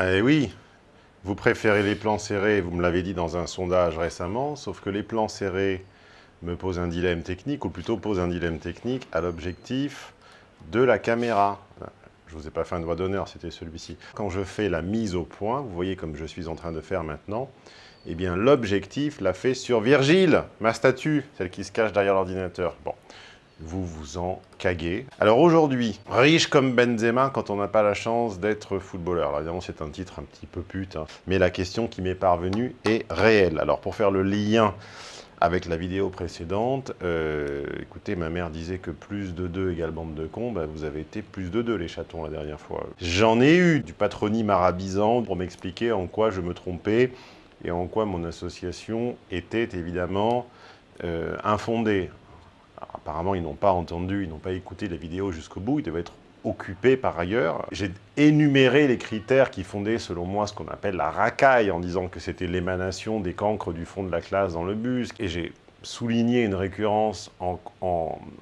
Eh oui, vous préférez les plans serrés, vous me l'avez dit dans un sondage récemment, sauf que les plans serrés me posent un dilemme technique, ou plutôt posent un dilemme technique à l'objectif de la caméra. Je ne vous ai pas fait un doigt d'honneur, c'était celui-ci. Quand je fais la mise au point, vous voyez comme je suis en train de faire maintenant, eh bien l'objectif l'a fait sur Virgile, ma statue, celle qui se cache derrière l'ordinateur. Bon, vous vous en caguez. Alors aujourd'hui, riche comme Benzema quand on n'a pas la chance d'être footballeur. Alors évidemment, c'est un titre un petit peu pute, hein. mais la question qui m'est parvenue est réelle. Alors pour faire le lien avec la vidéo précédente, euh, écoutez, ma mère disait que plus de 2 égale bande de cons, bah, vous avez été plus de 2 les chatons la dernière fois. J'en ai eu du patronyme arabisant pour m'expliquer en quoi je me trompais et en quoi mon association était évidemment euh, infondée apparemment, ils n'ont pas entendu, ils n'ont pas écouté la vidéo jusqu'au bout, ils devaient être occupés par ailleurs. J'ai énuméré les critères qui fondaient, selon moi, ce qu'on appelle la racaille, en disant que c'était l'émanation des cancres du fond de la classe dans le bus. Et j'ai souligné une récurrence en,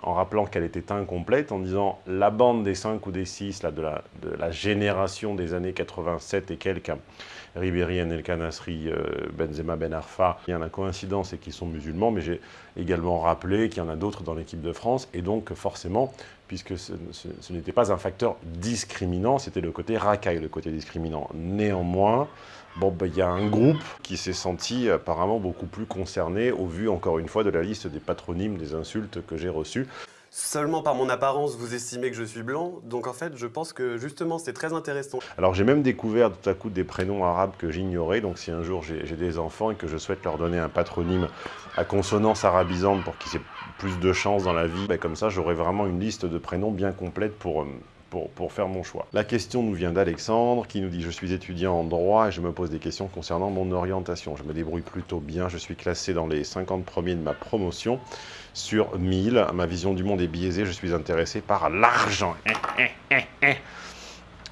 rappelant qu'elle était incomplète, en disant la bande des 5 ou des 6 là, de, la, de la génération des années 87 et quelques, Ribéry, El Kanasri, euh, Benzema, Ben Arfa. Il y a la coïncidence et qu'ils sont musulmans, mais j'ai également rappelé qu'il y en a d'autres dans l'équipe de France, et donc forcément, puisque ce, n'était pas un facteur discriminant, c'était le côté racaille, le côté discriminant. Néanmoins, bon, ben, il y a un groupe qui s'est senti apparemment beaucoup plus concerné, au vu, encore une fois, de la liste des patronymes, des insultes que j'ai reçues. Seulement par mon apparence, vous estimez que je suis blanc, donc en fait, je pense que justement, c'est très intéressant. Alors j'ai même découvert tout à coup des prénoms arabes que j'ignorais, donc si un jour j'ai des enfants et que je souhaite leur donner un patronyme à consonance arabisante pour qu'ils aient plus de chance dans la vie, ben comme ça j'aurai vraiment une liste de prénoms bien complète pour... Euh, pour, faire mon choix. La question nous vient d'Alexandre qui nous dit « Je suis étudiant en droit et je me pose des questions concernant mon orientation. Je me débrouille plutôt bien, je suis classé dans les 50 premiers de ma promotion sur 1000. Ma vision du monde est biaisée, je suis intéressé par l'argent.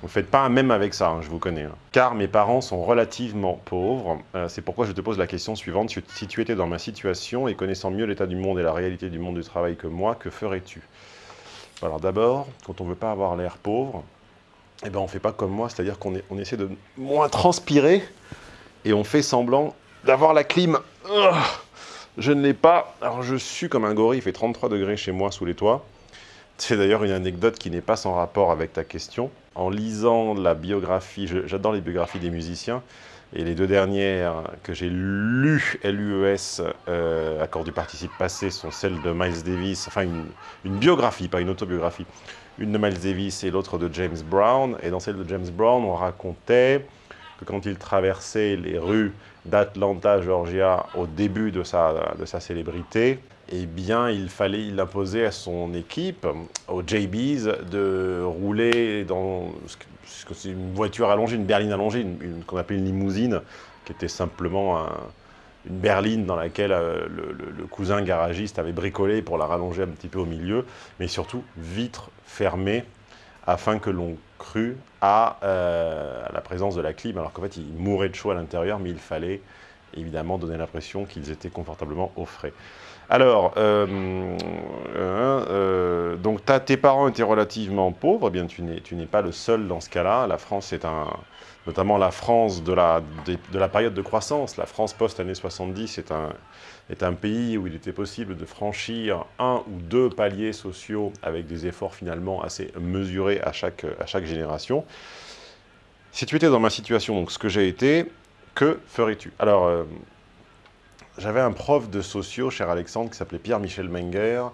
Vous faites pas un même avec ça, hein, je vous connais. Hein. Car mes parents sont relativement pauvres. Euh, c'est pourquoi je te pose la question suivante. Si tu étais dans ma situation et connaissant mieux l'état du monde et la réalité du monde du travail que moi, que ferais-tu? Alors d'abord, quand on veut pas avoir l'air pauvre, eh ben on fait pas comme moi, c'est-à-dire qu'on on essaie de moins transpirer et on fait semblant d'avoir la clim. Je ne l'ai pas. Alors je suis comme un gorille, il fait 33 degrés chez moi sous les toits. C'est d'ailleurs une anecdote qui n'est pas sans rapport avec ta question. En lisant la biographie, j'adore les biographies des musiciens, et les deux dernières que j'ai lues, LUES, euh, accord du participe passé, sont celles de Miles Davis, enfin une, une biographie, pas une autobiographie, une de Miles Davis et l'autre de James Brown. Et dans celle de James Brown, on racontait que quand il traversait les rues d'Atlanta, Georgia, au début de sa, de sa célébrité, eh bien, il fallait, il à son équipe, aux JBs, de rouler dans ce que une voiture allongée, une berline allongée, qu'on appelle une limousine, qui était simplement une berline dans laquelle euh, le, le, cousin garagiste avait bricolé pour la rallonger un petit peu au milieu, mais surtout vitre fermée afin que l'on crût euh, à, la présence de la clim, alors qu'en fait, ils mouraient de chaud à l'intérieur, mais il fallait évidemment donner l'impression qu'ils étaient confortablement au frais. Alors, euh, euh, donc tes parents étaient relativement pauvres, eh bien tu n'es pas le seul dans ce cas-là. La France est un, notamment la France de la, de la période de croissance, la France post-année 70 est un, est un pays où il était possible de franchir un ou deux paliers sociaux avec des efforts finalement assez mesurés à chaque, à chaque génération. Si tu étais dans ma situation, donc ce que j'ai été, que ferais-tu? Alors, euh, j'avais un prof de sociaux, cher Alexandre, qui s'appelait Pierre-Michel Menger,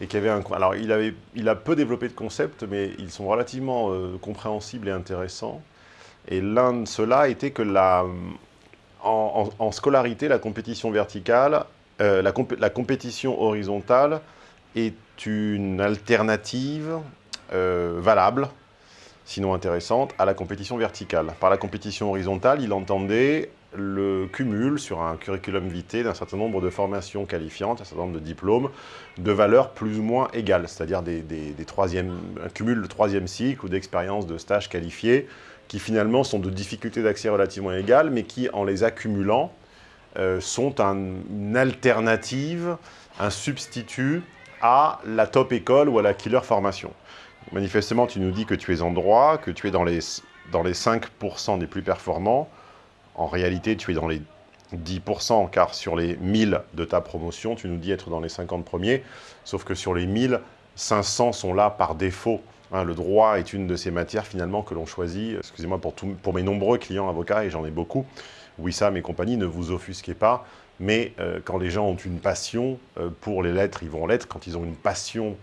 et qui avait un... Alors, il, a peu développé de concepts, mais ils sont relativement euh, compréhensibles et intéressants. Et l'un de ceux-là était que la, en, scolarité, la compétition verticale, euh, la, compétition horizontale est une alternative euh, valable, sinon intéressante, à la compétition verticale. Par la compétition horizontale, il entendait le cumul sur un curriculum vitae d'un certain nombre de formations qualifiantes, un certain nombre de diplômes, de valeurs plus ou moins égales, c'est-à-dire des, un cumul de troisième cycle ou d'expériences de stage qualifiés, qui finalement sont de difficultés d'accès relativement égales, mais qui, en les accumulant, euh, sont une alternative, un substitut à la top école ou à la killer formation. Manifestement, tu nous dis que tu es en droit, que tu es dans les dans les 5% des plus performants. En réalité, tu es dans les 10%, car sur les 1000 de ta promotion, tu nous dis être dans les 50 premiers, sauf que sur les 1000, 500 sont là par défaut. Hein, le droit est une de ces matières finalement que l'on choisit. Excusez-moi pour, pour mes nombreux clients avocats, et j'en ai beaucoup. Wissam et compagnie, ne vous offusquez pas, mais euh, quand les gens ont une passion euh, pour les lettres, ils vont en lettres. Quand ils ont une passion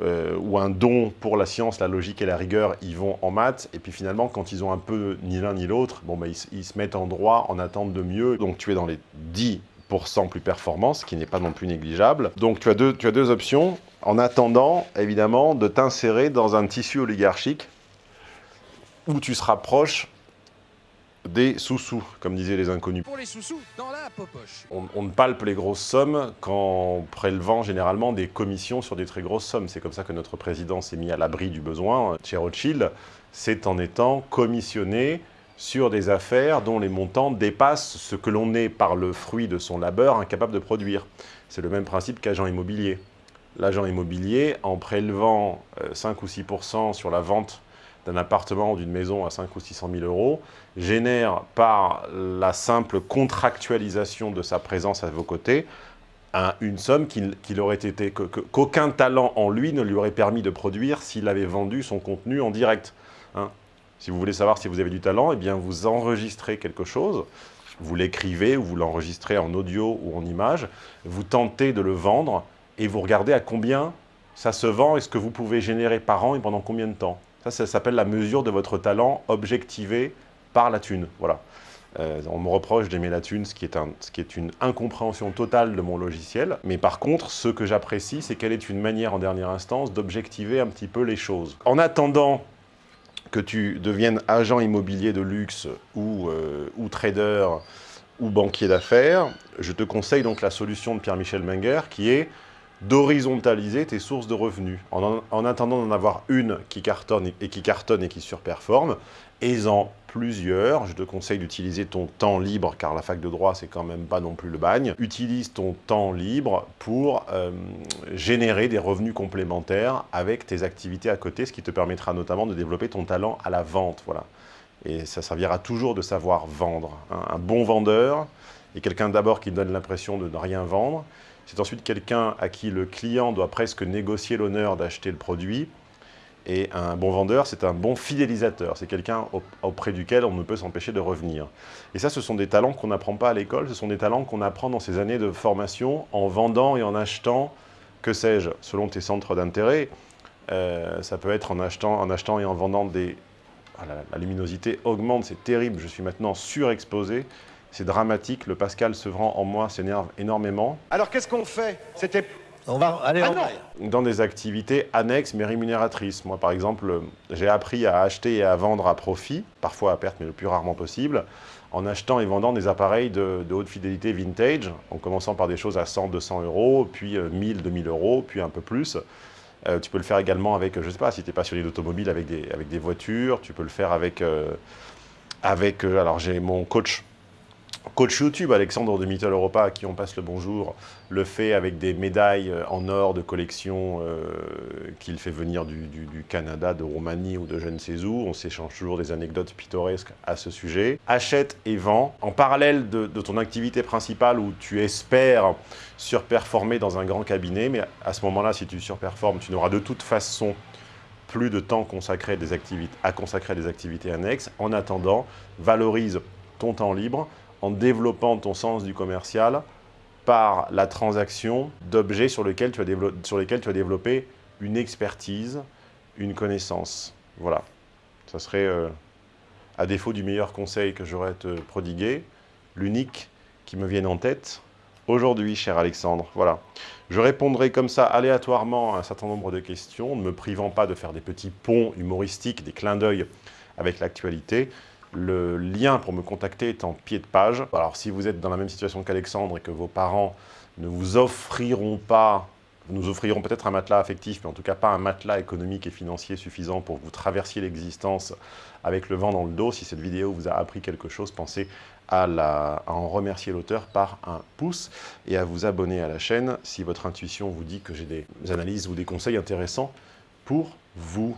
euh, ou un don pour la science, la logique et la rigueur, ils vont en maths. Et puis finalement, quand ils ont un peu ni l'un ni l'autre, bon, bah, ils, se mettent en droit en attente de mieux. Donc tu es dans les 10% plus performants, ce qui n'est pas non plus négligeable. Donc tu as deux, tu as deux options, en attendant, évidemment, de t'insérer dans un tissu oligarchique où tu seras proche des sous-sous, comme disaient les inconnus. Pour les sous-sous, dans la popoche. On, on, ne palpe les grosses sommes qu'en prélevant généralement des commissions sur des très grosses sommes. C'est comme ça que notre président s'est mis à l'abri du besoin. Chez Rothschild, c'est en étant commissionné sur des affaires dont les montants dépassent ce que l'on est par le fruit de son labeur incapable de produire. C'est le même principe qu'agent immobilier. L'agent immobilier, en prélevant 5 euh, ou 6 sur la vente d'un appartement ou d'une maison à 5 ou 600 000 euros, génère par la simple contractualisation de sa présence à vos côtés une somme qu'il aurait été, qu'aucun talent en lui ne lui aurait permis de produire s'il avait vendu son contenu en direct. Hein. si vous voulez savoir si vous avez du talent, eh bien vous enregistrez quelque chose, vous l'écrivez ou vous l'enregistrez en audio ou en image, vous tentez de le vendre et vous regardez à combien ça se vend et ce que vous pouvez générer par an et pendant combien de temps. Ça, ça s'appelle la mesure de votre talent objectivé par la thune. Voilà. Euh, on me reproche d'aimer la thune, ce qui, est une incompréhension totale de mon logiciel. Mais par contre, ce que j'apprécie, c'est qu'elle est une manière, en dernière instance, d'objectiver un petit peu les choses. En attendant que tu deviennes agent immobilier de luxe ou, euh, ou trader ou banquier d'affaires, je te conseille donc la solution de Pierre-Michel Menger qui est d'horizontaliser tes sources de revenus. En, attendant d'en avoir une qui cartonne et, qui cartonne et qui surperforme, en plusieurs. Je te conseille d'utiliser ton temps libre, car la fac de droit, c'est quand même pas non plus le bagne. Utilise ton temps libre pour euh, générer des revenus complémentaires avec tes activités à côté, ce qui te permettra notamment de développer ton talent à la vente. Voilà. Et ça servira toujours de savoir vendre. Un bon vendeur est quelqu'un d'abord qui donne l'impression de ne rien vendre, c'est ensuite quelqu'un à qui le client doit presque négocier l'honneur d'acheter le produit. Et un bon vendeur, c'est un bon fidélisateur. C'est quelqu'un auprès duquel on ne peut s'empêcher de revenir. Et ça, ce sont des talents qu'on n'apprend pas à l'école. Ce sont des talents qu'on apprend dans ces années de formation en vendant et en achetant, que sais-je, selon tes centres d'intérêt. Euh, ça peut être en achetant, en achetant et en vendant des... Ah, la luminosité augmente, c'est terrible. Je suis maintenant surexposé. C'est dramatique, le Pascal Sevran en moi s'énerve énormément. Alors qu'est-ce qu'on fait? C'était... On va aller ah Dans des activités annexes mais rémunératrices. Moi, par exemple, j'ai appris à acheter et à vendre à profit, parfois à perte, mais le plus rarement possible, en achetant et vendant des appareils de, haute fidélité vintage, en commençant par des choses à 100, 200 euros, puis 1000, euh, 2000 euros, puis un peu plus. Euh, tu peux le faire également avec, je ne sais pas, si tu es passionné d'automobile, avec des, avec des voitures. Tu peux le faire avec... Euh, avec alors, j'ai mon coach Coach YouTube, Alexandre de Mittel Europa, à qui on passe le bonjour, le fait avec des médailles euh, en or de collection euh, qu'il fait venir du, Canada, de Roumanie ou de je ne sais où. On s'échange toujours des anecdotes pittoresques à ce sujet. Achète et vends. En parallèle de, ton activité principale où tu espères surperformer dans un grand cabinet, mais à ce moment-là, si tu surperformes, tu n'auras de toute façon plus de temps activités, à consacrer à des activités annexes. En attendant, valorise ton temps libre, en développant ton sens du commercial par la transaction d'objets sur, lesquels tu as développé une expertise, une connaissance. Voilà. Ça serait, euh, à défaut du meilleur conseil que j'aurais à te prodiguer, l'unique qui me vienne en tête aujourd'hui, cher Alexandre. Voilà. Je répondrai comme ça aléatoirement à un certain nombre de questions, ne me privant pas de faire des petits ponts humoristiques, des clins d'œil avec l'actualité. Le lien pour me contacter est en pied de page. Alors si vous êtes dans la même situation qu'Alexandre et que vos parents ne vous offriront pas, nous offriront peut-être un matelas affectif, mais en tout cas pas un matelas économique et financier suffisant pour vous traversiez l'existence avec le vent dans le dos. Si cette vidéo vous a appris quelque chose, pensez à en remercier l'auteur par un pouce et à vous abonner à la chaîne si votre intuition vous dit que j'ai des analyses ou des conseils intéressants pour vous.